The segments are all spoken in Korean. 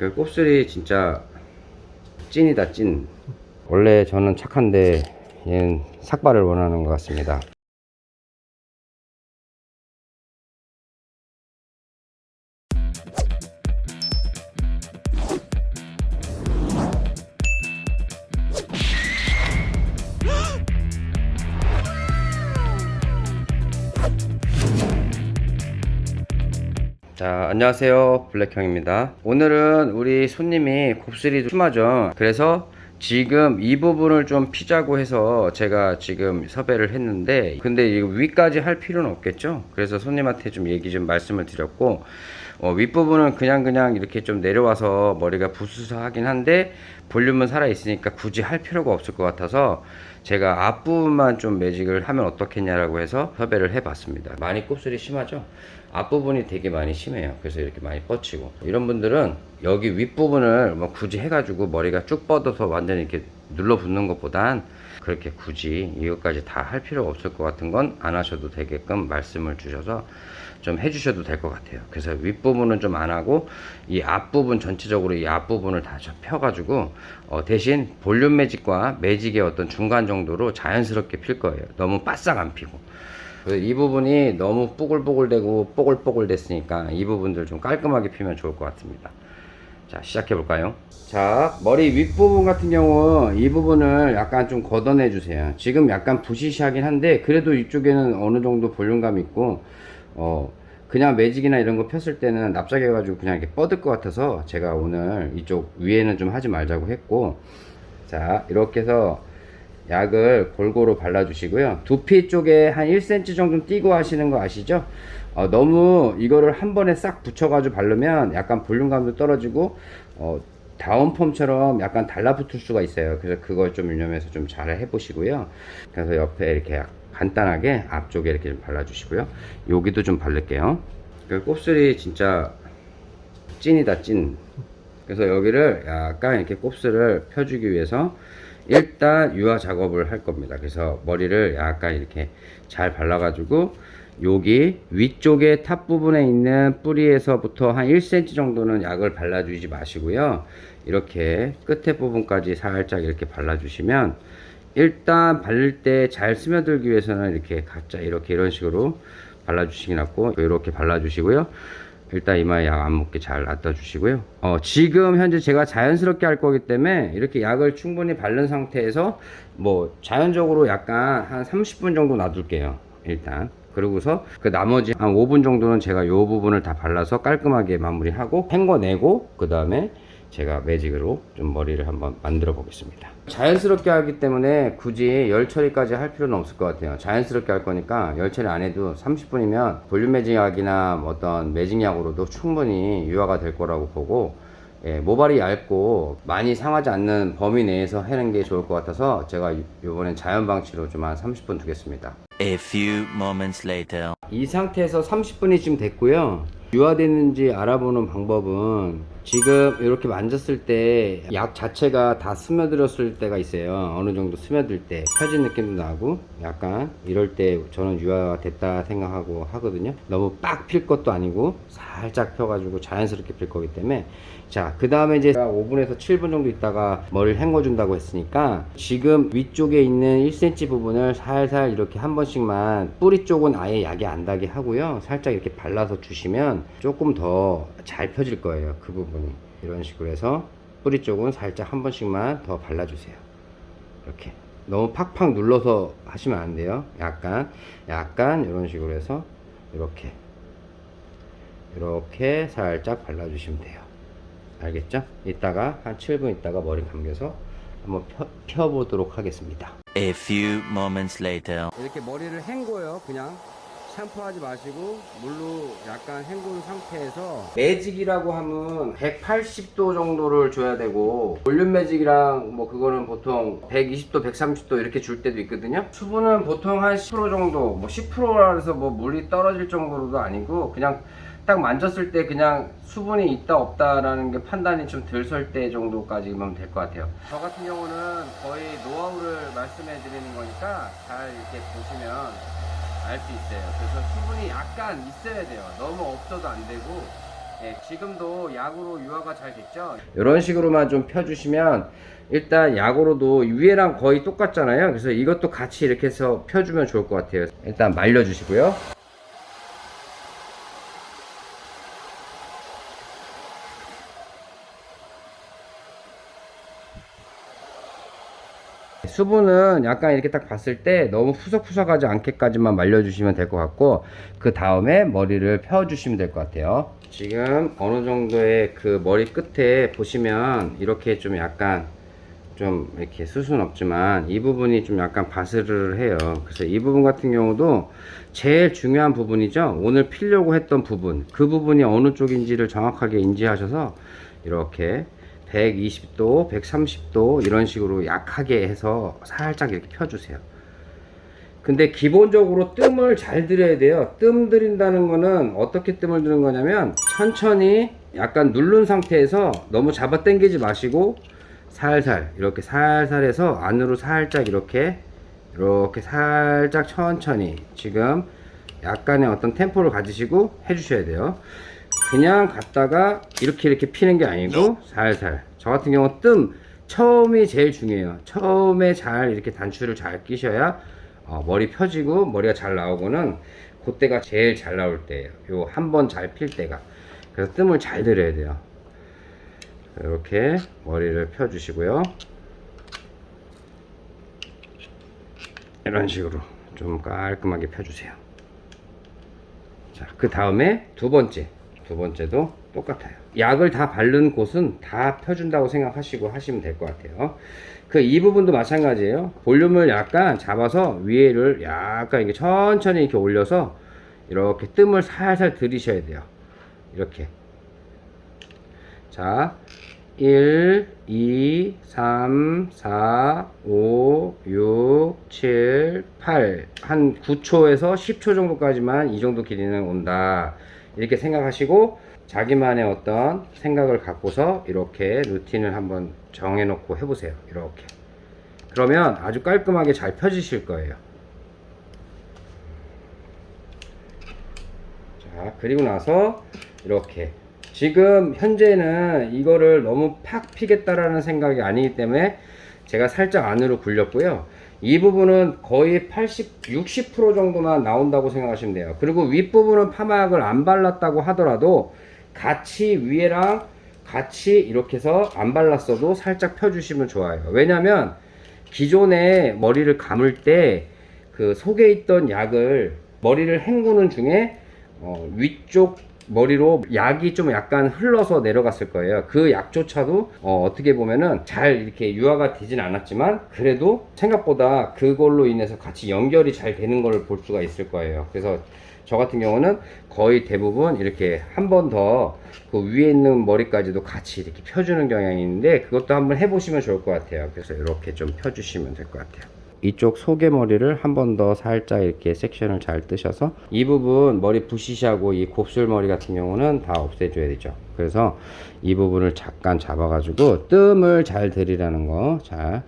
그 곱슬이 진짜 찐이다 찐. 원래 저는 착한데 얘는 삭발을 원하는 것 같습니다 자 안녕하세요. 블랙형입니다. 오늘은 우리 손님이 곱슬이 심하죠. 그래서 지금 이 부분을 좀 피자고 해서 제가 지금 섭외를 했는데 근데 이 위까지 할 필요는 없겠죠? 그래서 손님한테 좀 얘기 좀 말씀을 드렸고 어, 윗부분은 그냥 그냥 이렇게 좀 내려와서 머리가 부스스하긴 한데 볼륨은 살아 있으니까 굳이 할 필요가 없을 것 같아서 제가 앞부분만 좀 매직을 하면 어떻겠냐라고 해서 섭외를 해봤습니다. 많이 곱슬이 심하죠? 앞부분이 되게 많이 심해요. 그래서 이렇게 많이 뻗치고. 이런 분들은 여기 윗부분을 뭐 굳이 해가지고 머리가 쭉 뻗어서 완전히 이렇게 눌러붙는 것보단 그렇게 굳이 이것까지 다 할 필요가 없을 것 같은 건 안 하셔도 되게끔 말씀을 주셔서 좀 해주셔도 될 것 같아요. 그래서 윗부분은 좀 안 하고 이 앞부분 전체적으로 이 앞부분을 다 펴가지고 어 대신 볼륨 매직과 매직의 어떤 중간 정도로 자연스럽게 필 거예요. 너무 바싹 안 피고. 이 부분이 너무 뽀글뽀글 되고 뽀글뽀글 됐으니까 이 부분들 좀 깔끔하게 피면 좋을 것 같습니다 자 시작해 볼까요? 자 머리 윗부분 같은 경우 이 부분을 약간 좀 걷어내 주세요. 지금 약간 부시시하긴 한데 그래도 이쪽에는 어느 정도 볼륨감 있고 어 그냥 매직이나 이런 거 폈을 때는 납작해 가지고 그냥 이렇게 뻗을 것 같아서 제가 오늘 이쪽 위에는 좀 하지 말자고 했고 자 이렇게 해서 약을 골고루 발라 주시고요. 두피 쪽에 한 1cm 정도 띄고 하시는 거 아시죠 어, 너무 이거를 한 번에 싹 붙여 가지고 바르면 약간 볼륨감도 떨어지고 어, 다운펌처럼 약간 달라붙을 수가 있어요. 그래서 그걸 좀 유념해서 좀 잘 해보시고요. 그래서 옆에 이렇게 간단하게 앞쪽에 이렇게 좀 발라주시고요. 여기도 좀 바를게요. 그 곱슬이 진짜 찐이다 찐. 그래서 여기를 약간 이렇게 곱슬을 펴주기 위해서 일단 연화 작업을 할 겁니다. 그래서 머리를 약간 이렇게 잘 발라 가지고 여기 위쪽에 top 부분에 있는 뿌리에서부터 한 1cm 정도는 약을 발라주지 마시고요. 이렇게 끝에 부분까지 살짝 이렇게 발라주시면 일단 바를 때 잘 스며들기 위해서는 이렇게 각자 이렇게 이런 식으로 발라주시기 낫고 이렇게 발라주시고요. 일단 이마에 약 안 묻게 잘 놔둬 주시고요. 어, 지금 현재 제가 자연스럽게 할 거기 때문에 이렇게 약을 충분히 바른 상태에서 뭐 자연적으로 약간 한 30분 정도 놔둘게요 일단 그러고서 그 나머지 한 5분 정도는 제가 이 부분을 다 발라서 깔끔하게 마무리하고 헹궈내고 그 다음에 제가 매직으로 좀 머리를 한번 만들어 보겠습니다. 자연스럽게 하기 때문에 굳이 열 처리까지 할 필요는 없을 것 같아요. 자연스럽게 할 거니까 열 처리 안 해도 30분이면 볼륨 매직약이나 어떤 매직약으로도 충분히 유화가 될 거라고 보고 예, 모발이 얇고 많이 상하지 않는 범위 내에서 하는 게 좋을 것 같아서 제가 이번엔 자연 방치로 좀 한 30분 두겠습니다 A few moments later. 이 상태에서 30분이 지금 됐고요 유화됐는지 알아보는 방법은 지금 이렇게 만졌을 때 약 자체가 다 스며들었을 때가 있어요. 어느 정도 스며들 때 펴진 느낌도 나고 약간 이럴 때 저는 유화가 됐다 생각하고 하거든요. 너무 빡 필 것도 아니고 살짝 펴가지고 자연스럽게 필 거기 때문에. 자 그 다음에 이제 5분에서 7분 정도 있다가 머리를 헹궈 준다고 했으니까 지금 위쪽에 있는 1cm 부분을 살살 이렇게 한 번씩만 뿌리 쪽은 아예 약이 안 닿게 하고요. 살짝 이렇게 발라서 주시면 조금 더 잘 펴질 거예요 그 부분이. 이런 식으로 해서 뿌리 쪽은 살짝 한 번씩만 더 발라주세요. 이렇게. 너무 팍팍 눌러서 하시면 안 돼요. 약간 약간 이런 식으로 해서 이렇게. 이렇게 살짝 발라주시면 돼요. 알겠죠? 이따가 한 7분 있다가 머리 감겨서 한번 펴, 펴보도록 하겠습니다. A few moments later. 이렇게 머리를 헹궈요 그냥 샴푸하지 마시고 물로 약간 헹군 상태에서 매직이라고 하면 180도 정도를 줘야 되고 볼륨 매직이랑 뭐 그거는 보통 120도 130도 이렇게 줄 때도 있거든요. 수분은 보통 한 10% 정도 뭐 10%라 해서 뭐 물이 떨어질 정도로도 아니고 그냥 딱 만졌을 때 그냥 수분이 있다 없다라는 게 판단이 좀 덜 설 때 정도까지면 될 것 같아요. 저 같은 경우는 거의 노하우를 말씀해 드리는 거니까 잘 이렇게 보시면 알 수 있어요 그래서 수분이 약간 있어야 돼요 너무 없어도 안 되고 네, 지금도 약으로 유화가 잘 됐죠? 이런 식으로만 좀 펴주시면 일단 약으로도 위에랑 거의 똑같잖아요. 그래서 이것도 같이 이렇게 해서 펴주면 좋을 것 같아요. 일단 말려주시고요. 수분은 약간 이렇게 딱 봤을 때 너무 푸석푸석하지 않게까지만 말려주시면 될 것 같고 그 다음에 머리를 펴주시면 될 것 같아요. 지금 어느 정도의 그 머리 끝에 보시면 이렇게 좀 약간 좀 이렇게 수순 없지만 이 부분이 좀 약간 바스를 해요. 그래서 이 부분 같은 경우도 제일 중요한 부분이죠. 오늘 피려고 했던 부분. 그 부분이 어느 쪽인지를 정확하게 인지하셔서 이렇게 120도, 130도 이런 식으로 약하게 해서 살짝 이렇게 펴주세요. 근데 기본적으로 뜸을 잘 들여야 돼요. 뜸 들인다는 거는 어떻게 뜸을 드는 거냐면 천천히 약간 누른 상태에서 너무 잡아 당기지 마시고 살살 이렇게 살살 해서 안으로 살짝 이렇게 이렇게 살짝 천천히 지금 약간의 어떤 템포를 가지시고 해주셔야 돼요. 그냥 갔다가 이렇게 이렇게 피는 게 아니고 살살. 저 같은 경우 뜸. 처음이 제일 중요해요. 처음에 잘 이렇게 단추를 잘 끼셔야 어, 머리 펴지고 머리가 잘 나오고는 그때가 제일 잘 나올 때예요. 요 한 번 잘 필 때가. 그래서 뜸을 잘 들여야 돼요. 이렇게 머리를 펴 주시고요. 이런 식으로 좀 깔끔하게 펴 주세요. 자, 그 다음에 두 번째. 두 번째도 똑같아요. 약을 다 바른 곳은 다 펴준다고 생각하시고 하시면 될 것 같아요. 그 이 부분도 마찬가지예요. 볼륨을 약간 잡아서 위에를 약간 이렇게 천천히 이렇게 올려서 이렇게 뜸을 살살 들이셔야 돼요. 이렇게. 자, 1, 2, 3, 4, 5, 6, 7, 8. 한 9초에서 10초 정도까지만 이 정도 길이는 온다. 이렇게 생각하시고 자기만의 어떤 생각을 갖고서 이렇게 루틴을 한번 정해 놓고 해보세요. 이렇게. 그러면 아주 깔끔하게 잘 펴지실 거예요. 자, 그리고 나서 이렇게 지금 현재는 이거를 너무 팍 피겠다라는 생각이 아니기 때문에 제가 살짝 안으로 굴렸고요. 이 부분은 거의 80, 60% 정도만 나온다고 생각하시면 돼요. 그리고 윗부분은 파마약을 안 발랐다고 하더라도 같이 위에랑 같이 이렇게 해서 안 발랐어도 살짝 펴주시면 좋아요. 왜냐면 기존에 머리를 감을 때 그 속에 있던 약을 머리를 헹구는 중에 어, 위쪽 머리로 약이 좀 약간 흘러서 내려갔을 거예요. 그 약조차도 어, 떻게 보면은 잘 이렇게 유화가 되진 않았지만 그래도 생각보다 그걸로 인해서 같이 연결이 잘 되는 걸 볼 수가 있을 거예요. 그래서 저 같은 경우는 거의 대부분 이렇게 한 번 더 그 위에 있는 머리까지도 같이 이렇게 펴주는 경향이 있는데 그것도 한번 해보시면 좋을 것 같아요. 그래서 이렇게 좀 펴주시면 될 것 같아요. 이쪽 속의 머리를 한 번 더 살짝 이렇게 섹션을 잘 뜨셔서 이 부분 머리 부시시하고 이 곱슬머리 같은 경우는 다 없애줘야 되죠. 그래서 이 부분을 잠깐 잡아 가지고 뜸을 잘 들이라는 거. 자,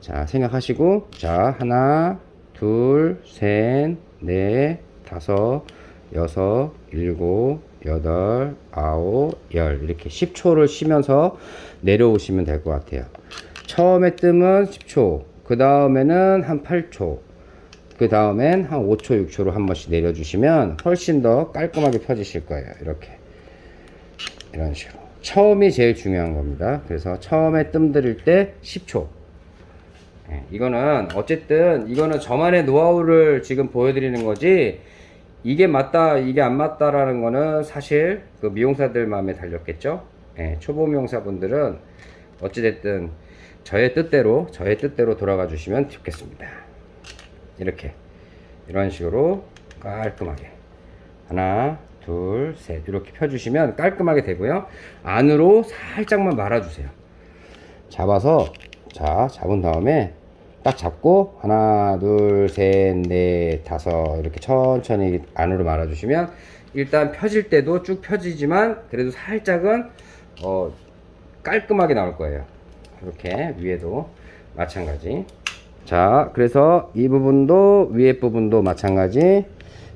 자 생각하시고 자 하나, 둘, 셋, 넷, 다섯, 여섯, 일곱, 여덟, 아홉, 열 이렇게 10초를 쉬면서 내려오시면 될 것 같아요. 처음에 뜸은 10초, 그 다음에는 한 8초, 그 다음엔 한 5초, 6초로 한 번씩 내려주시면 훨씬 더 깔끔하게 펴지실 거예요. 이렇게. 이런 식으로. 처음이 제일 중요한 겁니다. 그래서 처음에 뜸 들일 때 10초. 예, 이거는 어쨌든 이거는 저만의 노하우를 지금 보여드리는 거지 이게 맞다 이게 안 맞다라는 거는 사실 그 미용사들 마음에 달렸겠죠 예, 초보 미용사분들은 어찌됐든 저의 뜻대로 저의 뜻대로 돌아가 주시면 좋겠습니다. 이렇게. 이런 식으로 깔끔하게. 하나 둘 셋. 이렇게 펴주시면 깔끔하게 되고요. 안으로 살짝만 말아주세요. 잡아서 자 잡은 다음에 딱 잡고 하나 둘 셋 넷 다섯. 이렇게 천천히 안으로 말아 주시면 일단 펴질 때도 쭉 펴지지만 그래도 살짝은 어 깔끔하게 나올 거예요 이렇게 위에도 마찬가지 자 그래서 이 부분도 위에 부분도 마찬가지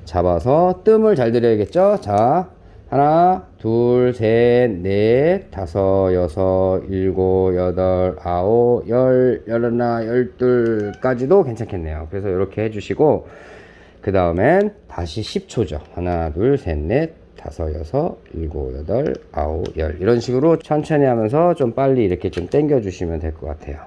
잡아서 뜸을 잘 들여야겠죠 자 하나, 둘, 셋, 넷, 다섯, 여섯, 일곱, 여덟, 아홉, 열, 열하나, 열둘까지도 괜찮겠네요. 그래서 이렇게 해주시고, 그 다음엔 다시 10초죠. 하나, 둘, 셋, 넷, 다섯, 여섯, 일곱, 여덟, 아홉, 열. 이런 식으로 천천히 하면서 좀 빨리 이렇게 좀 당겨 주시면 될 것 같아요.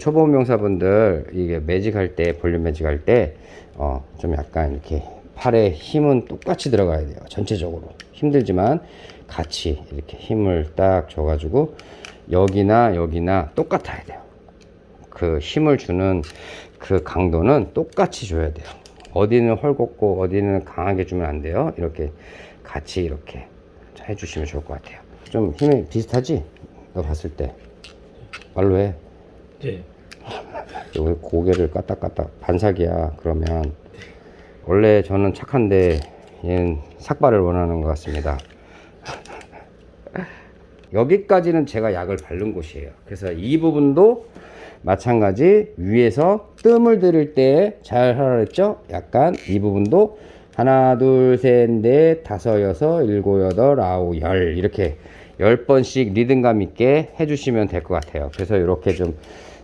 초보 명사분들 이게 매직할 때 볼륨 매직할 때어좀 약간 이렇게 팔에 힘은 똑같이 들어가야 돼요 전체적으로 힘들지만 같이 이렇게 힘을 딱 줘가지고 여기나 여기나 똑같아야 돼요 그 힘을 주는 그 강도는 똑같이 줘야 돼요 어디는 헐겁고 어디는 강하게 주면 안 돼요. 이렇게 같이 이렇게 해주시면 좋을 것 같아요. 좀 힘이 비슷하지? 너 봤을 때. 말로 해. 네. 여기 고개를 까딱까딱 반삭이야 그러면. 원래 저는 착한데 얘는 삭발을 원하는 것 같습니다. 여기까지는 제가 약을 바른 곳이에요. 그래서 이 부분도 마찬가지 위에서 뜸을 들일 때잘 하라 그랬죠? 약간 이 부분도 하나 둘셋넷 다섯 여섯 일곱 여덟 아홉 열 이렇게 열 번씩 리듬감 있게 해주시면 될 것 같아요. 그래서 이렇게 좀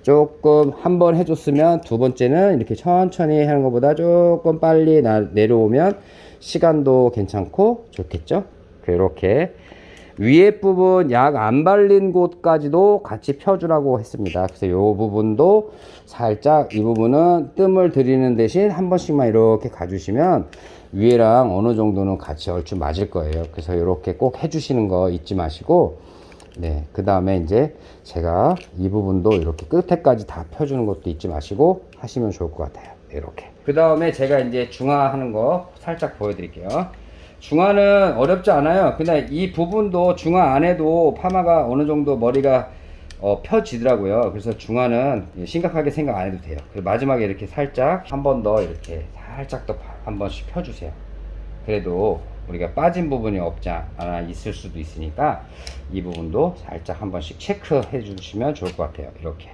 조금 한 번 해줬으면 두 번째는 이렇게 천천히 하는 것보다 조금 빨리 나, 내려오면 시간도 괜찮고 좋겠죠? 이렇게 위에 부분 약 안 발린 곳까지도 같이 펴주라고 했습니다 그래서 이 부분도 살짝 이 부분은 뜸을 들이는 대신 한 번씩만 이렇게 가주시면 위에랑 어느 정도는 같이 얼추 맞을 거예요 그래서 이렇게 꼭 해주시는 거 잊지 마시고 네, 그 다음에 이제 제가 이 부분도 이렇게 끝에까지 다 펴주는 것도 잊지 마시고 하시면 좋을 것 같아요. 이렇게. 그 다음에 제가 이제 중화하는 거 살짝 보여드릴게요. 중화는 어렵지 않아요. 근데 이 부분도 중화 안에도 파마가 어느 정도 머리가 어, 펴지더라고요. 그래서 중화는 심각하게 생각 안 해도 돼요. 그리고 마지막에 이렇게 살짝 한 번 더 이렇게 살짝 더 한 번씩 펴주세요. 그래도 우리가 빠진 부분이 없지 않아 있을 수도 있으니까 이 부분도 살짝 한 번씩 체크해 주시면 좋을 것 같아요 이렇게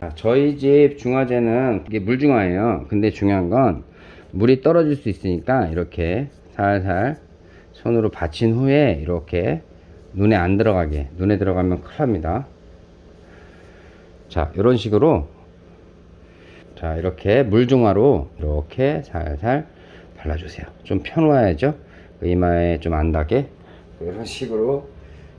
아, 저희 집 중화제는 이게 물중화예요 근데 중요한 건 물이 떨어질 수 있으니까 이렇게 살살 손으로 받친 후에 이렇게 눈에 안 들어가게 눈에 들어가면 큰일 납니다. 자 이런 식으로 자 이렇게 물중화로 이렇게 살살 발라주세요. 좀 펴놓아야죠. 그 이마에 좀 안 닿게. 이런 식으로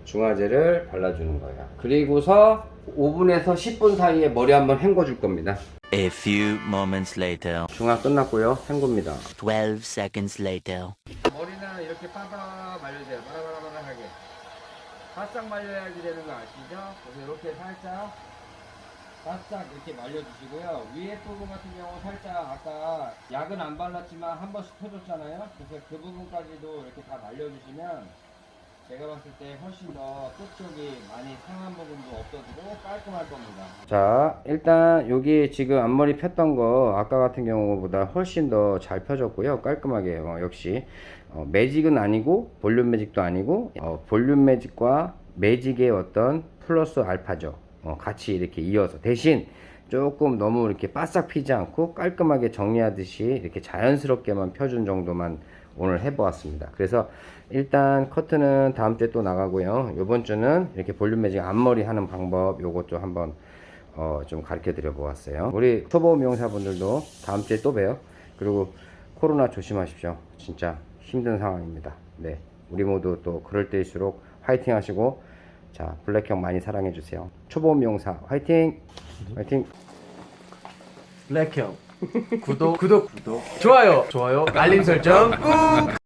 중화제를 발라주는 거예요. 그리고서 5분에서 10분 사이에 머리 한번 헹궈 줄 겁니다. A few moments later. 중화 끝났고요. 헹굽니다. 12 seconds later. 이렇게 빠바 말려줘요. 바라바라바라하게. 바싹 말려야지 되는 거 아시죠? 그래서 이렇게 살짝 바싹 이렇게 말려주시고요. 위에 부분 같은 경우 살짝 아까 약은 안 발랐지만 한 번씩 펴줬잖아요. 그래서 그 부분까지도 이렇게 다 말려주시면 제가 봤을 때 훨씬 더 끝쪽이 많이 상한 부분도 없어지고 깔끔할 겁니다. 자 일단 여기 지금 앞머리 폈던 거 아까 같은 경우보다 훨씬 더 잘 펴졌고요. 깔끔하게 어, 역시 어, 매직은 아니고 볼륨 매직도 아니고 어, 볼륨 매직과 매직의 어떤 플러스 알파죠. 어, 같이 이렇게 이어서 대신 조금 너무 이렇게 바싹 피지 않고 깔끔하게 정리하듯이 이렇게 자연스럽게만 펴준 정도만 오늘 해보았습니다. 그래서 일단 커트는 다음 주에 또 나가고요. 이번 주는 이렇게 볼륨 매직 앞머리 하는 방법 요것도 한번 어, 좀 가르쳐 드려 보았어요. 우리 초보 미용사분들도 다음 주에 또 봬요. 그리고 코로나 조심하십시오. 진짜 힘든 상황입니다. 네 우리 모두 또 그럴 때일수록 화이팅 하시고 자 블랙형 많이 사랑해 주세요. 초보 미용사 화이팅! 화이팅! 블랙형. 구독. 구독. 구독. 좋아요. 좋아요. 알림 설정 꾹